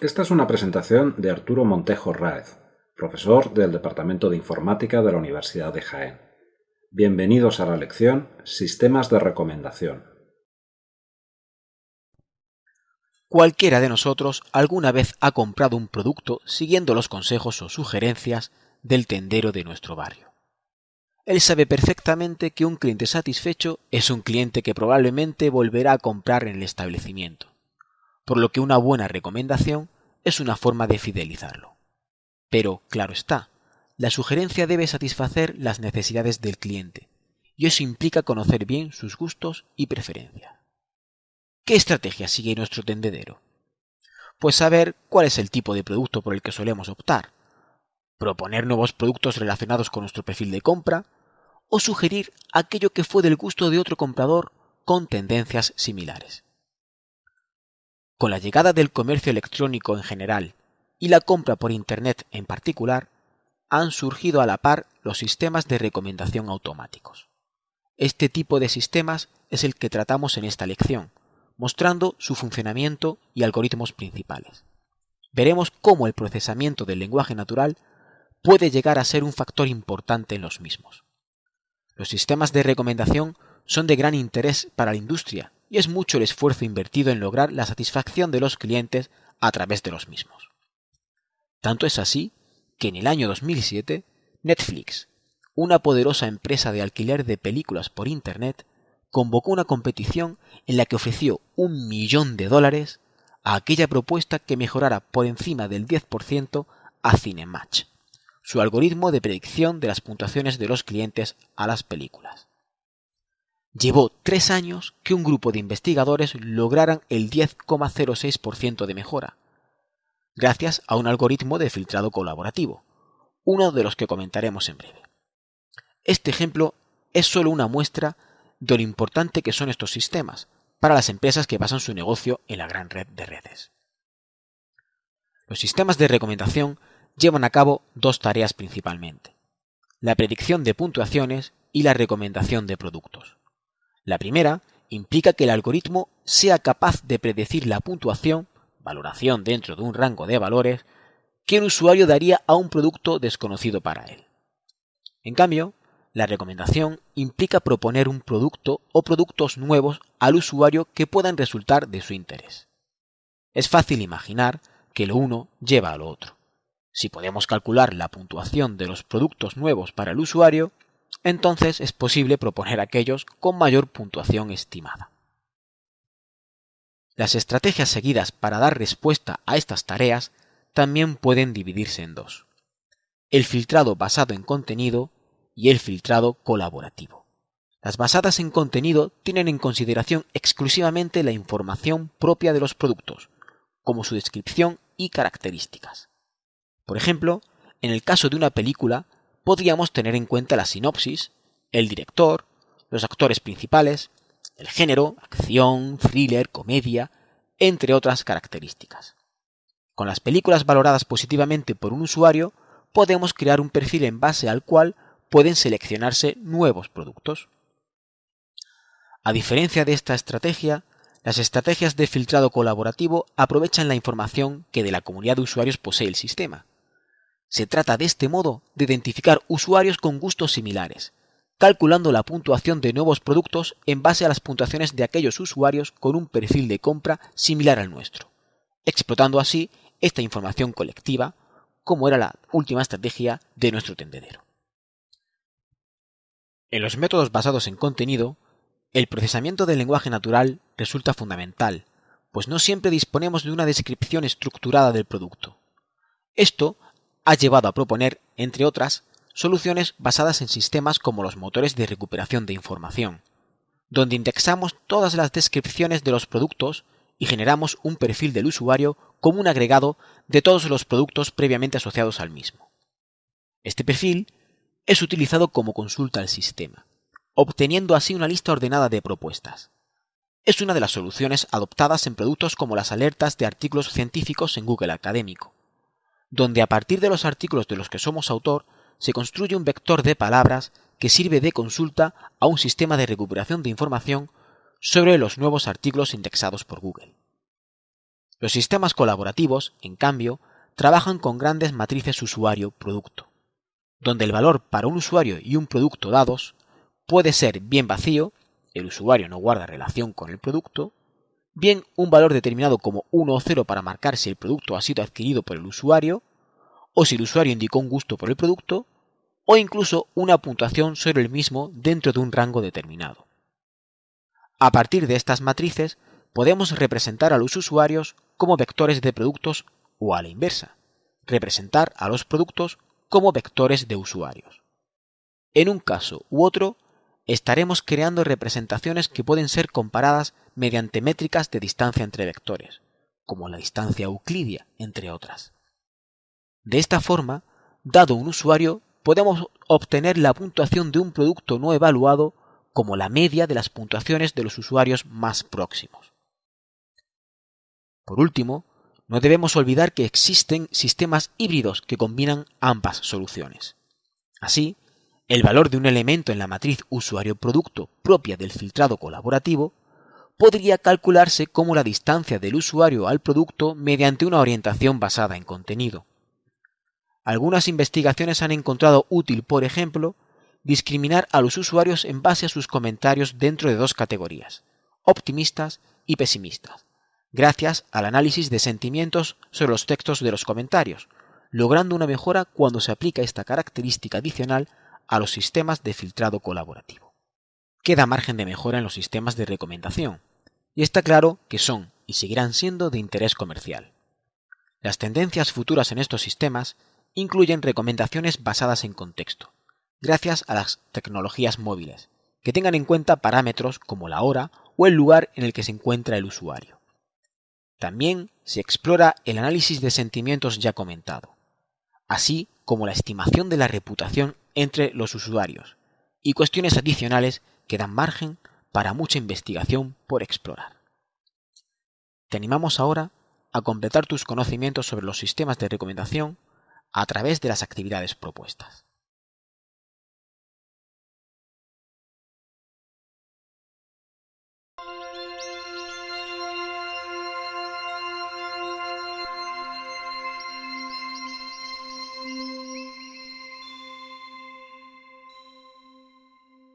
Esta es una presentación de Arturo Montejo Raez, profesor del Departamento de Informática de la Universidad de Jaén. Bienvenidos a la lección Sistemas de Recomendación. Cualquiera de nosotros alguna vez ha comprado un producto siguiendo los consejos o sugerencias del tendero de nuestro barrio. Él sabe perfectamente que un cliente satisfecho es un cliente que probablemente volverá a comprar en el establecimiento, por lo que una buena recomendación es una forma de fidelizarlo. Pero, claro está, la sugerencia debe satisfacer las necesidades del cliente, y eso implica conocer bien sus gustos y preferencias. ¿Qué estrategia sigue nuestro tendedero? Pues saber cuál es el tipo de producto por el que solemos optar, proponer nuevos productos relacionados con nuestro perfil de compra, o sugerir aquello que fue del gusto de otro comprador con tendencias similares. Con la llegada del comercio electrónico en general y la compra por Internet en particular, han surgido a la par los sistemas de recomendación automáticos. Este tipo de sistemas es el que tratamos en esta lección, mostrando su funcionamiento y algoritmos principales. Veremos cómo el procesamiento del lenguaje natural puede llegar a ser un factor importante en los mismos. Los sistemas de recomendación son de gran interés para la industria y es mucho el esfuerzo invertido en lograr la satisfacción de los clientes a través de los mismos. Tanto es así que en el año 2007 Netflix, una poderosa empresa de alquiler de películas por Internet, convocó una competición en la que ofreció un millón de dólares a aquella propuesta que mejorara por encima del 10% a Cinematch su algoritmo de predicción de las puntuaciones de los clientes a las películas. Llevó tres años que un grupo de investigadores lograran el 10,06% de mejora, gracias a un algoritmo de filtrado colaborativo, uno de los que comentaremos en breve. Este ejemplo es solo una muestra de lo importante que son estos sistemas para las empresas que basan su negocio en la gran red de redes. Los sistemas de recomendación llevan a cabo dos tareas principalmente, la predicción de puntuaciones y la recomendación de productos. La primera implica que el algoritmo sea capaz de predecir la puntuación, valoración dentro de un rango de valores, que un usuario daría a un producto desconocido para él. En cambio, la recomendación implica proponer un producto o productos nuevos al usuario que puedan resultar de su interés. Es fácil imaginar que lo uno lleva a lo otro. Si podemos calcular la puntuación de los productos nuevos para el usuario, entonces es posible proponer aquellos con mayor puntuación estimada. Las estrategias seguidas para dar respuesta a estas tareas también pueden dividirse en dos. El filtrado basado en contenido y el filtrado colaborativo. Las basadas en contenido tienen en consideración exclusivamente la información propia de los productos, como su descripción y características. Por ejemplo, en el caso de una película, podríamos tener en cuenta la sinopsis, el director, los actores principales, el género, acción, thriller, comedia, entre otras características. Con las películas valoradas positivamente por un usuario, podemos crear un perfil en base al cual pueden seleccionarse nuevos productos. A diferencia de esta estrategia, las estrategias de filtrado colaborativo aprovechan la información que de la comunidad de usuarios posee el sistema, se trata de este modo de identificar usuarios con gustos similares, calculando la puntuación de nuevos productos en base a las puntuaciones de aquellos usuarios con un perfil de compra similar al nuestro, explotando así esta información colectiva, como era la última estrategia de nuestro tendedero. En los métodos basados en contenido, el procesamiento del lenguaje natural resulta fundamental, pues no siempre disponemos de una descripción estructurada del producto. Esto ha llevado a proponer, entre otras, soluciones basadas en sistemas como los motores de recuperación de información, donde indexamos todas las descripciones de los productos y generamos un perfil del usuario como un agregado de todos los productos previamente asociados al mismo. Este perfil es utilizado como consulta al sistema, obteniendo así una lista ordenada de propuestas. Es una de las soluciones adoptadas en productos como las alertas de artículos científicos en Google Académico, donde a partir de los artículos de los que somos autor se construye un vector de palabras que sirve de consulta a un sistema de recuperación de información sobre los nuevos artículos indexados por Google. Los sistemas colaborativos, en cambio, trabajan con grandes matrices usuario-producto, donde el valor para un usuario y un producto dados puede ser bien vacío, el usuario no guarda relación con el producto, bien un valor determinado como 1 o 0 para marcar si el producto ha sido adquirido por el usuario, o si el usuario indicó un gusto por el producto, o incluso una puntuación sobre el mismo dentro de un rango determinado. A partir de estas matrices podemos representar a los usuarios como vectores de productos o a la inversa, representar a los productos como vectores de usuarios. En un caso u otro, estaremos creando representaciones que pueden ser comparadas mediante métricas de distancia entre vectores, como la distancia euclidia, entre otras. De esta forma, dado un usuario, podemos obtener la puntuación de un producto no evaluado como la media de las puntuaciones de los usuarios más próximos. Por último, no debemos olvidar que existen sistemas híbridos que combinan ambas soluciones. Así, el valor de un elemento en la matriz usuario-producto propia del filtrado colaborativo podría calcularse como la distancia del usuario al producto mediante una orientación basada en contenido. Algunas investigaciones han encontrado útil, por ejemplo, discriminar a los usuarios en base a sus comentarios dentro de dos categorías, optimistas y pesimistas gracias al análisis de sentimientos sobre los textos de los comentarios, logrando una mejora cuando se aplica esta característica adicional a los sistemas de filtrado colaborativo. Queda margen de mejora en los sistemas de recomendación, y está claro que son y seguirán siendo de interés comercial. Las tendencias futuras en estos sistemas incluyen recomendaciones basadas en contexto, gracias a las tecnologías móviles, que tengan en cuenta parámetros como la hora o el lugar en el que se encuentra el usuario. También se explora el análisis de sentimientos ya comentado, así como la estimación de la reputación entre los usuarios y cuestiones adicionales que dan margen para mucha investigación por explorar. Te animamos ahora a completar tus conocimientos sobre los sistemas de recomendación a través de las actividades propuestas.